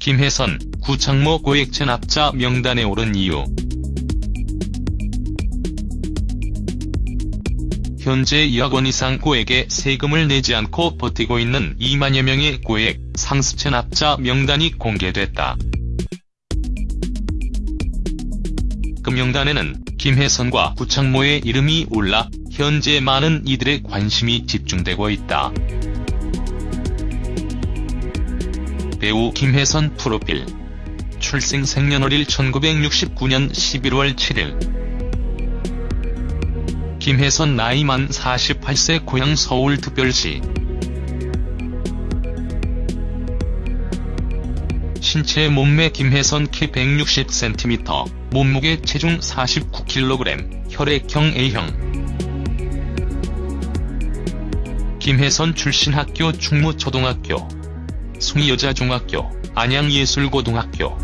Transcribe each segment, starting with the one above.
김혜선, 구창모 고액 체납자 명단에 오른 이유 현재 2억 원 이상 고액의 세금을 내지 않고 버티고 있는 2만여 명의 고액 상습 체납자 명단이 공개됐다. 그 명단에는 김혜선과 구창모의 이름이 올라 현재 많은 이들의 관심이 집중되고 있다. 배우 김혜선 프로필. 출생 생년월일 1969년 11월 7일. 김혜선 나이 만 48세 고향 서울특별시. 신체 몸매 김혜선 키 160cm, 몸무게 체중 49kg, 혈액형 A형. 김혜선 출신 학교 충무초등학교 숭여자중학교, 안양예술고등학교.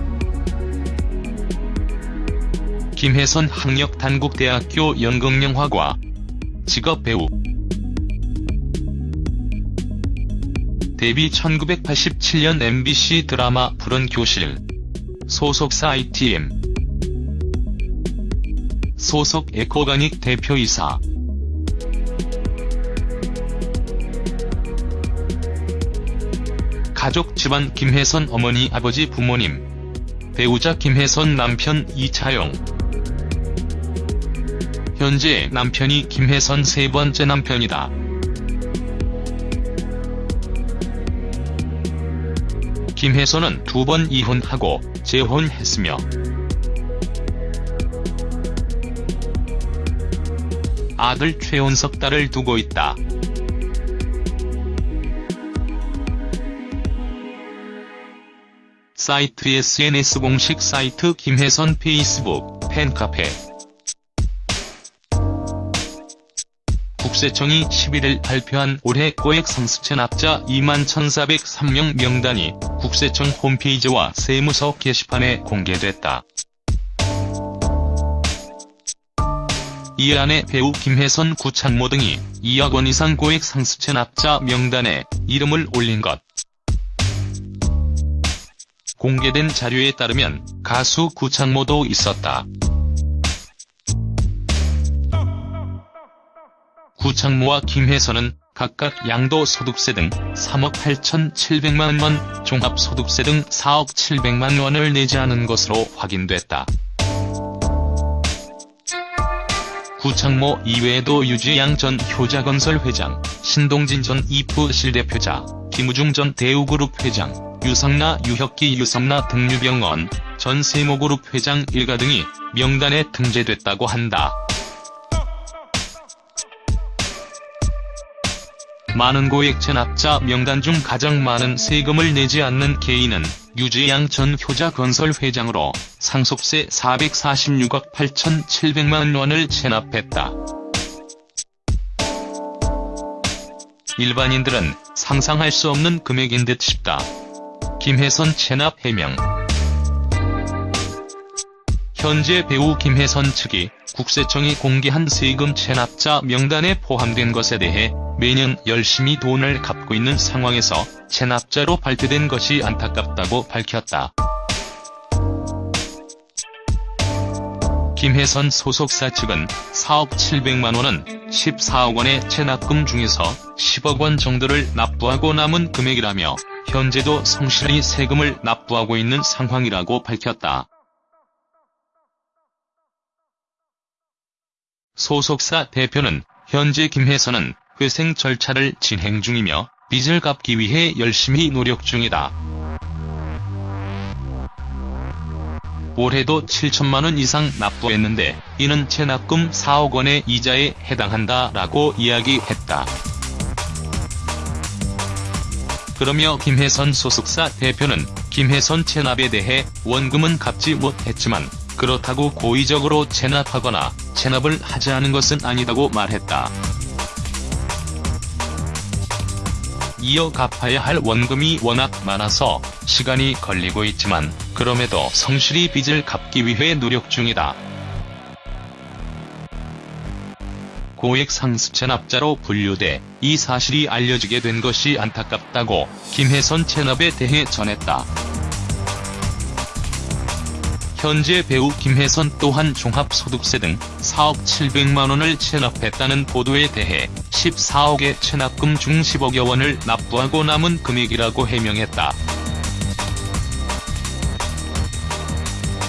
김혜선 학력단국대학교 연극영화과 직업 배우. 데뷔 1987년 MBC 드라마 푸른 교실. 소속사 ITM 소속 에코가닉 대표이사 가족 집안 김혜선 어머니 아버지 부모님 배우자 김혜선 남편 이차영 현재 남편이 김혜선 세 번째 남편이다. 김혜선은 두 번 이혼하고 재혼했으며 아들 최원석 딸을 두고 있다. 사이트 SNS 공식 사이트 김혜선 페이스북 팬카페 국세청이 11일 발표한 올해 고액 상습 체 납자 2만 1,403명 명단이 국세청 홈페이지와 세무서 게시판에 공개됐다. 이 안에 배우 김혜선 구창모 등이 2억 원 이상 고액 상습 체 납자 명단에 이름을 올린 것. 공개된 자료에 따르면 가수 구창모도 있었다. 구창모와 김혜선은 각각 양도소득세 등 3억 8,700만 원, 종합소득세 등 4억 700만 원을 내지 않은 것으로 확인됐다. 구창모 이외에도 유지양 전 효자건설 회장, 신동진 전 이프 실 대표자, 김우중 전 대우그룹 회장, 유성나 유혁기 유성나 등유병원 전 세모그룹 회장 일가 등이 명단에 등재됐다고 한다. 많은 고액 체납자 명단 중 가장 많은 세금을 내지 않는 개인은 유지양 전 효자건설 회장으로 상속세 446억 8,700만 원을 체납했다. 일반인들은 상상할 수 없는 금액인 듯 싶다. 김혜선 체납 해명 현재 배우 김혜선 측이 국세청이 공개한 세금 체납자 명단에 포함된 것에 대해 매년 열심히 돈을 갚고 있는 상황에서 체납자로 발표된 것이 안타깝다고 밝혔다. 김혜선 소속사 측은 4억 700만원은 14억원의 체납금 중에서 10억원 정도를 납부하고 남은 금액이라며 현재도 성실히 세금을 납부하고 있는 상황이라고 밝혔다. 소속사 대표는 현재 김혜선은 회생 절차를 진행 중이며 빚을 갚기 위해 열심히 노력 중이다. 올해도 7천만 원 이상 납부했는데 이는 체납금 4억 원의 이자에 해당한다라고 이야기했다. 그러며 김혜선 소속사 대표는 김혜선 체납에 대해 원금은 갚지 못했지만 그렇다고 고의적으로 체납하거나 체납을 하지 않은 것은 아니다고 말했다. 이어 갚아야 할 원금이 워낙 많아서 시간이 걸리고 있지만 그럼에도 성실히 빚을 갚기 위해 노력 중이다. 고액 상습 체납자로 분류돼 이 사실이 알려지게 된 것이 안타깝다고 김혜선 체납에 대해 전했다. 현재 배우 김혜선 또한 종합소득세 등 4억 7백만원을 체납했다는 보도에 대해 14억의 체납금 중 10억여 원을 납부하고 남은 금액이라고 해명했다.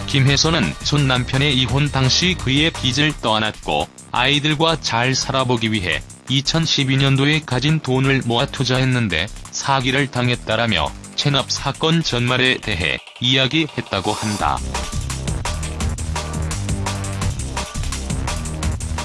김혜선은 전 남편의 이혼 당시 그의 빚을 떠안았고 아이들과 잘 살아보기 위해 2012년도에 가진 돈을 모아 투자했는데 사기를 당했다라며 체납 사건 전말에 대해 이야기했다고 한다.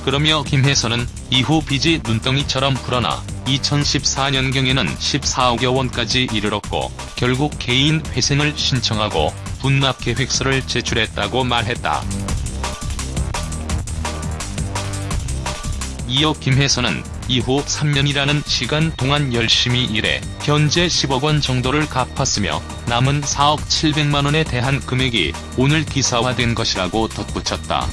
그러며 김혜선은 이후 빚이 눈덩이처럼 불어나 2014년경에는 14억여 원까지 이르렀고 결국 개인 회생을 신청하고 분납 계획서를 제출했다고 말했다. 이어 김혜선은 이후 3년이라는 시간 동안 열심히 일해 현재 10억 원 정도를 갚았으며 남은 4억 7백만원에 대한 금액이 오늘 기사화된 것이라고 덧붙였다.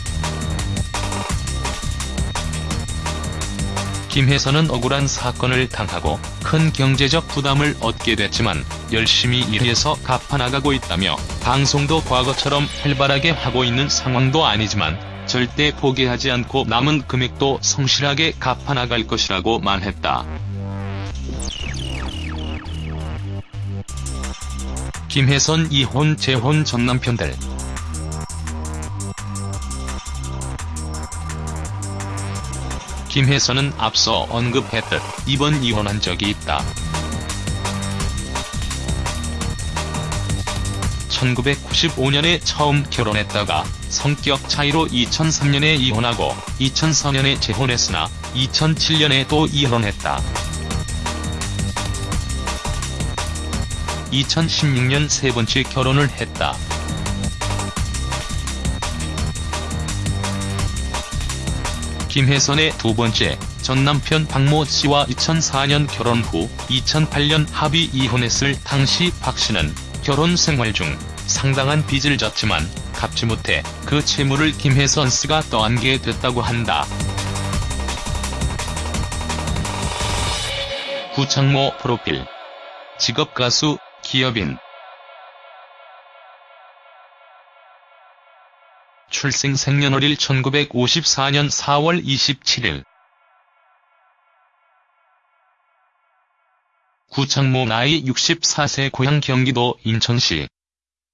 김혜선은 억울한 사건을 당하고 큰 경제적 부담을 얻게 됐지만 열심히 일해서 갚아나가고 있다며 방송도 과거처럼 활발하게 하고 있는 상황도 아니지만 절대 포기하지 않고 남은 금액도 성실하게 갚아나갈 것이라고 말했다. 김혜선 이혼 재혼 전 남편들 김혜선은 앞서 언급했듯 이번 이혼한 적이 있다. 1995년에 처음 결혼했다가 성격 차이로 2003년에 이혼하고 2004년에 재혼했으나 2007년에 또 이혼했다. 2016년 세 번째 결혼을 했다. 김혜선의 두 번째, 전 남편 박모 씨와 2004년 결혼 후 2008년 합의 이혼했을 당시 박 씨는 결혼 생활 중 상당한 빚을 졌지만 갚지 못해 그 채무를 김혜선 씨가 떠안게 됐다고 한다. 구창모 프로필. 직업 가수, 기업인. 출생 생년월일 1954년 4월 27일 구창모 나이 64세 고향 경기도 인천시.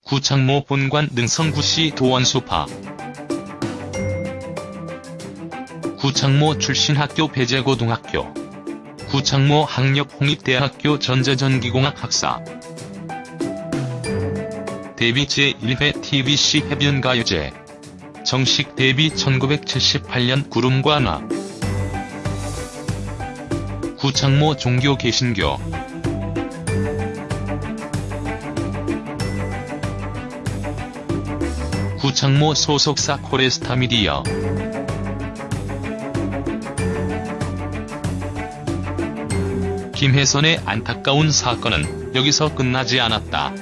구창모 본관 능성구시 도원수파. 구창모 출신 학교 배재고등학교. 구창모 학력 홍익대학교 전자전기공학 학사. 데뷔 제1회 TBC 해변가요제. 정식 데뷔 1978년 구름과 나 구창모 종교 개신교 구창모 소속사 코레스타 미디어 김혜선의 안타까운 사건은 여기서 끝나지 않았다.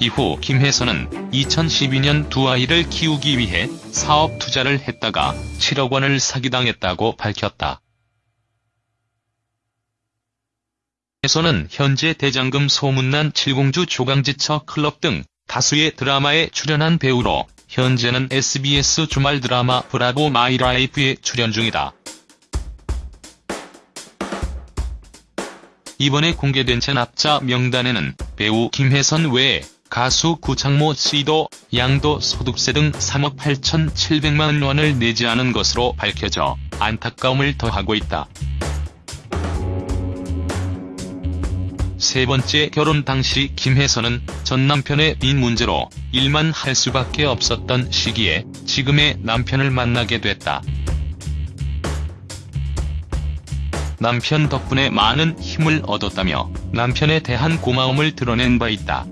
이후 김혜선은 2012년 두 아이를 키우기 위해 사업 투자를 했다가 7억 원을 사기당했다고 밝혔다. 혜선은 현재 대장금 소문난 칠공주 조강지처 클럽 등 다수의 드라마에 출연한 배우로 현재는 SBS 주말 드라마 브라보 마이라이프에 출연 중이다. 이번에 공개된 체납자 명단에는 배우 김혜선 외에 가수 구창모 씨도 양도 소득세 등 3억 8천7백만 원을 내지 않은 것으로 밝혀져 안타까움을 더하고 있다. 세 번째 결혼 당시 김혜선은 전 남편의 빚 문제로 일만 할 수밖에 없었던 시기에 지금의 남편을 만나게 됐다. 남편 덕분에 많은 힘을 얻었다며 남편에 대한 고마움을 드러낸 바 있다.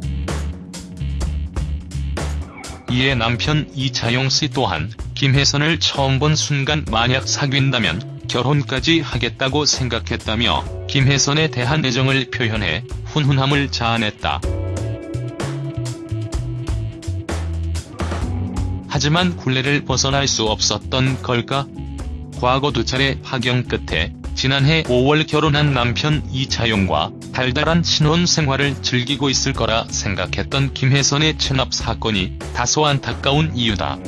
이에 남편 이차용 씨 또한 김혜선을 처음 본 순간 만약 사귄다면 결혼까지 하겠다고 생각했다며 김혜선에 대한 애정을 표현해 훈훈함을 자아냈다. 하지만 굴레를 벗어날 수 없었던 걸까? 과거 두 차례 파경 끝에 지난해 5월 결혼한 남편 이차용과 달달한 신혼 생활을 즐기고 있을 거라 생각했던 김혜선의 체납 사건이 다소 안타까운 이유다.